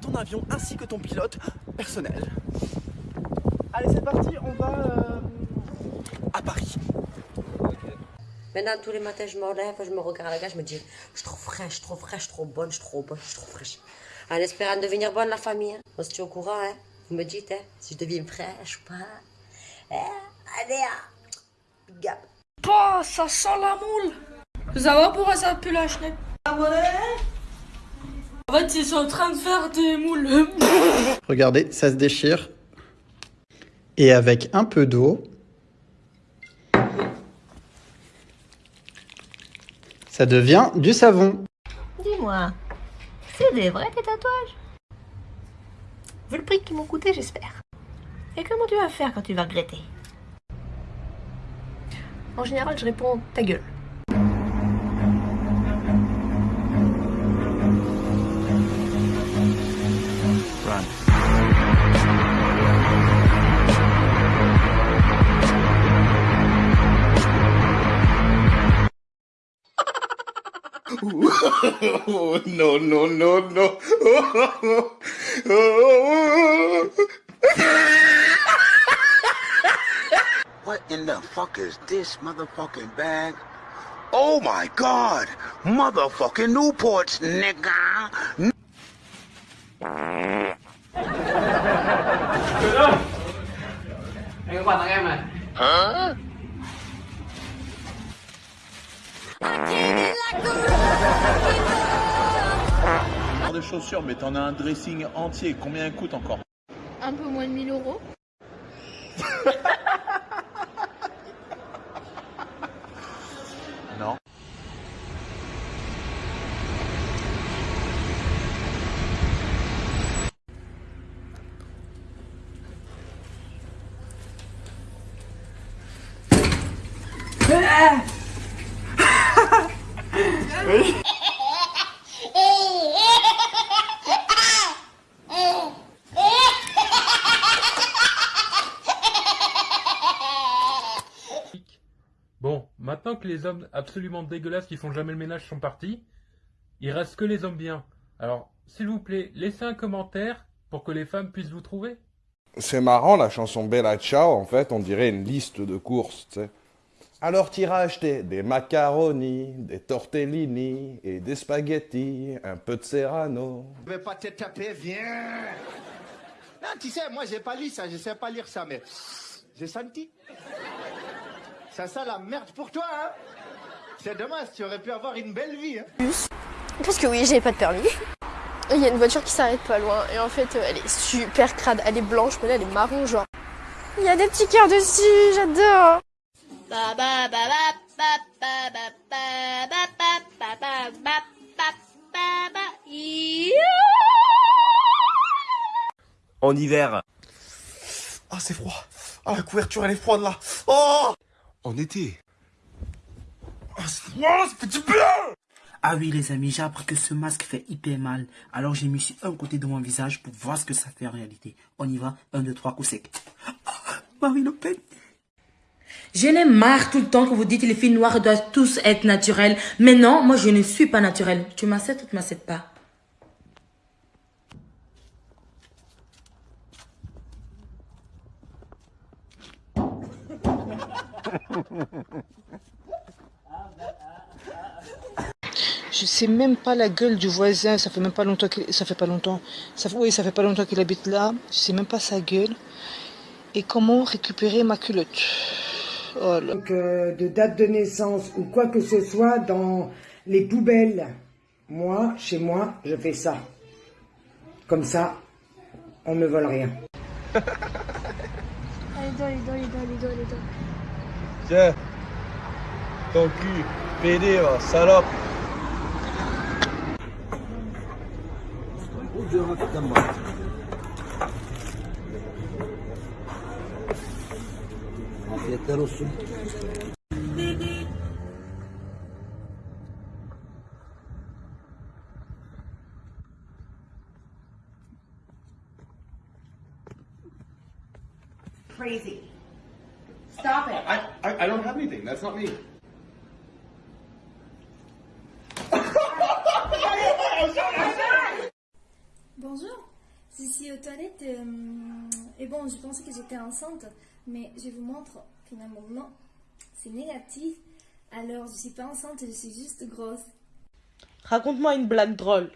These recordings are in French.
ton avion ainsi que ton pilote personnel. Allez, c'est parti, on va euh, à Paris. Maintenant, tous les matins, je me relève, je me regarde la gars, je me dis, je suis trop fraîche, trop fraîche, trop bonne, je suis trop bonne, je suis trop fraîche. En espérant devenir bonne, la famille. Hein. On se tient au courant, hein. Vous me dites, hein, si je deviens fraîche ou pas. Hein. Allez, hein. Gap. Oh, ça sent la moule. Vous savez pourquoi ça pue la chenette En fait, ils sont en train de faire des moules. Regardez, ça se déchire. Et avec un peu d'eau, ça devient du savon. Dis-moi, c'est des vrais tes tatouages Vu le prix qu'ils m'ont coûté, j'espère. Et comment tu vas faire quand tu vas regretter? En général, je réponds ta gueule. Oh, no, no, no, no. what in the fuck is this motherfucking bag? Oh my god! Motherfucking Newports, nigga! Hein de chaussures, mais t'en as un dressing entier. Combien coûte encore? Un peu moins de 1000 euros. Maintenant que les hommes absolument dégueulasses qui font jamais le ménage sont partis, il reste que les hommes bien. Alors, s'il vous plaît, laissez un commentaire pour que les femmes puissent vous trouver. C'est marrant la chanson Bella Ciao, en fait, on dirait une liste de courses, tu sais. Alors t'iras acheter des macaronis, des tortellini et des spaghettis, un peu de serrano. Je vais pas te taper, viens Non, tu sais, moi j'ai pas lu ça, je sais pas lire ça, mais j'ai senti. Ça sent la merde pour toi, hein C'est dommage, tu aurais pu avoir une belle vie, hein Parce que oui, j'ai pas de permis. Il y a une voiture qui s'arrête pas loin et en fait elle est super crade, elle est blanche mais là elle est marron genre. Il y a des petits cœurs dessus, j'adore. En hiver. Ah, c'est froid. Ah, la couverture, elle est froide là. Oh En été. Ah, c'est froid, ça fait du bien Ah oui les amis, j'ai appris que ce masque fait hyper mal. Alors j'ai mis sur un côté de mon visage pour voir ce que ça fait en réalité. On y va, un, deux, trois, coup sec. Ah, Marie Le Pen. Je n'ai marre tout le temps que vous dites que les filles noires doivent tous être naturelles. Mais non, moi je ne suis pas naturelle. Tu m'acceptes ou tu m'acceptes pas? Je sais même pas la gueule du voisin, ça fait même pas longtemps qu'il ça fait pas longtemps. Ça fait, oui, ça fait pas longtemps qu'il habite là. Je sais même pas sa gueule. Et comment récupérer ma culotte? Oh là. Donc, euh, de date de naissance ou quoi que ce soit dans les poubelles. Moi, chez moi, je fais ça. Comme ça, on ne vole rien. Allez, donne, allez, donne, allez, donne, allez, Tiens. Ton cul, pédé, va, salope. Afiyetler olsun. Crazy. That's not me. Bonjour. été aux toilettes euh, et bon, je pensais que j'étais enceinte, mais je vous montre finalement non, c'est négatif. Alors je suis pas enceinte, je suis juste grosse. Raconte-moi une blague drôle.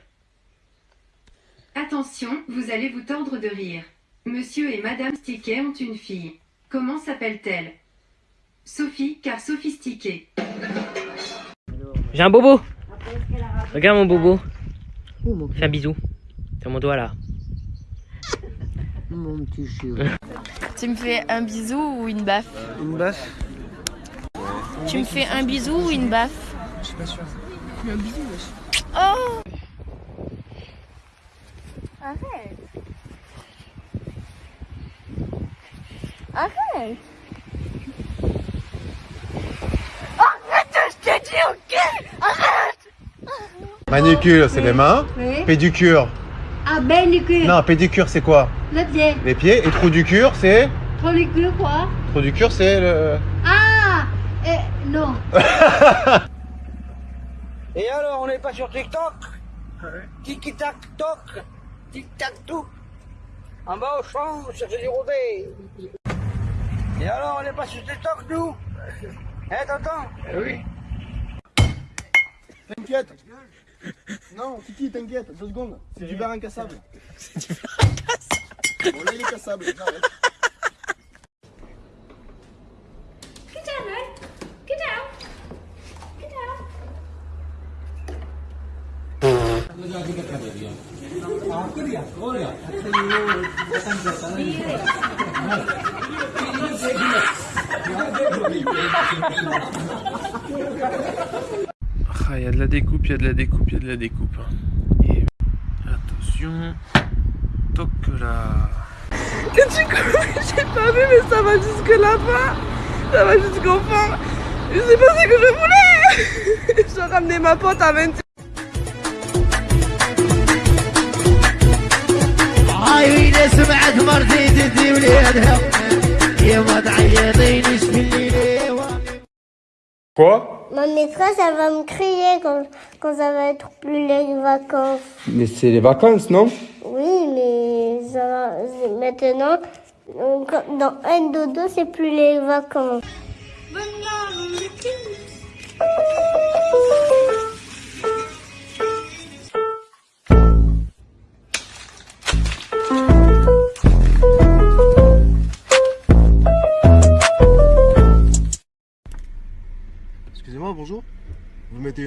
Attention, vous allez vous tordre de rire. Monsieur et Madame Stiquet ont une fille. Comment s'appelle-t-elle? Sophie, car sophistiquée. J'ai un bobo. Regarde mon bobo. Fais un bisou. Sur mon doigt là. Mon petit chou. Tu me fais un bisou ou une baffe Une baffe Tu me fais un bisou ou une baffe Je suis pas sûr. Un bisou, wesh. Oh Arrête Arrête, je t'ai dit ok Arrête Manicure, c'est les mains. Oui. Pédicure. Ah, ben cul. Non, pédicure, c'est quoi Le pied. Les pieds. Et trou du cure, c'est Pour le cul, quoi Trou du cure, c'est le. Ah eh, Non. Et alors, on n'est pas sur TikTok Tiki-tac toc Tic-tac tout En bas au champ, on cherche du rodé Et alors, on n'est pas sur TikTok, nous Hein, tonton Oui. T'inquiète. Non, Kiki, t'inquiète, deux secondes. C'est du verre incassable. C'est du verre incassable. Bon, là, il est cassable. j'arrête. Get down, right? Get down. Get down. Ah, il y a de la découpe, il y a de la découpe, il y a de la découpe. Hein. Et attention, toc là. Que tu j'ai pas vu, mais ça va jusque là-bas. Ça va jusqu'au fond. Je sais pas ce que je voulais. J'ai ramené ma pote à 20. Quoi Ma maîtresse, elle va me crier quand, quand ça va être plus les vacances. Mais c'est les vacances, non? Oui, mais ça maintenant, quand- dans un dodo, c'est plus les vacances.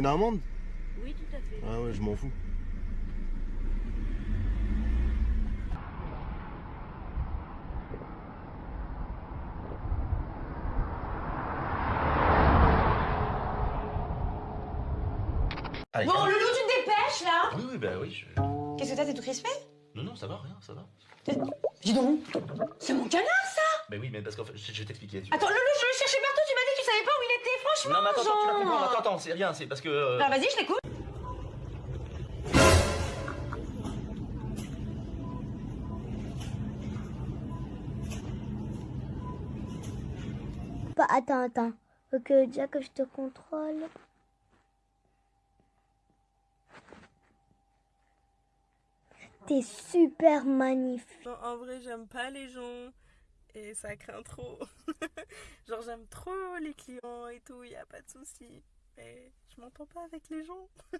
Une amende Oui, tout à fait. Ah ouais, je m'en fous. Allez, Bon, allez. Loulou, tu te dépêches là Oui, oui, bah oui. je- Qu'est-ce que t'as, t'es tout crispé? Non, non, ça va, rien, ça va. Dis donc, c'est mon canard ça Mais oui, mais parce qu'en fait, je je vais t'expliquer. tu- Attends, Loulou, je le cherchais partout, tu m'as dit que tu savais pas où Non, mais attends, attends, tu vas comprendre. Attends, attends, c'est rien, c'est parce que. euh, Alors vas-y, je t'écoute. Bah, attends, attends. Faut que déjà que je te contrôle. T'es super magnifique. Non, en vrai, j'aime pas les gens et ça craint trop. Genre, j'aime trop les clients et tout, y a pas de souci. Mais je m'entends pas avec les gens.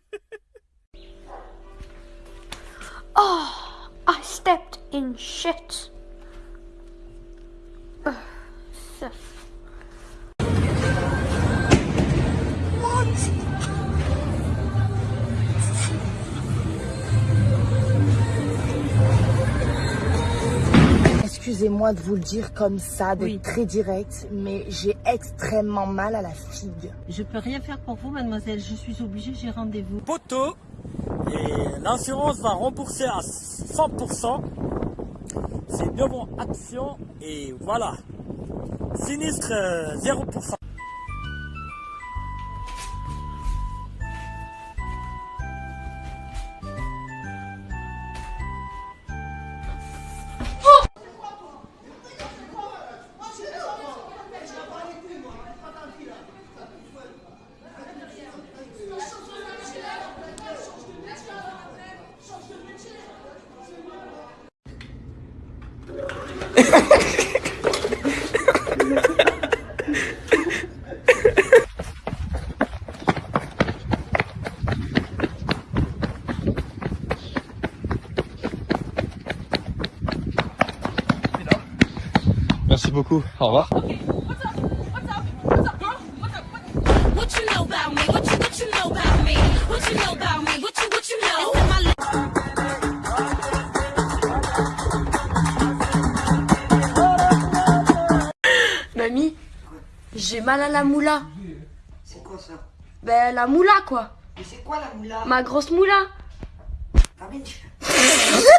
Oh, I stepped in shit. Excusez-moi de vous le dire comme ça, d'être très direct, mais j'ai extrêmement mal à la figue. Je peux rien faire pour vous, mademoiselle. Je suis obligée, j'ai rendez-vous. poteau et l'assurance va rembourser à 100%. C'est bonne action et voilà. Sinistre euh, 0%. My li- Mamie, j'ai mal à la moula. C'est quoi ça? Ben, la moula, quoi. Mais c'est quoi la moula? Ma grosse moula. Ah mais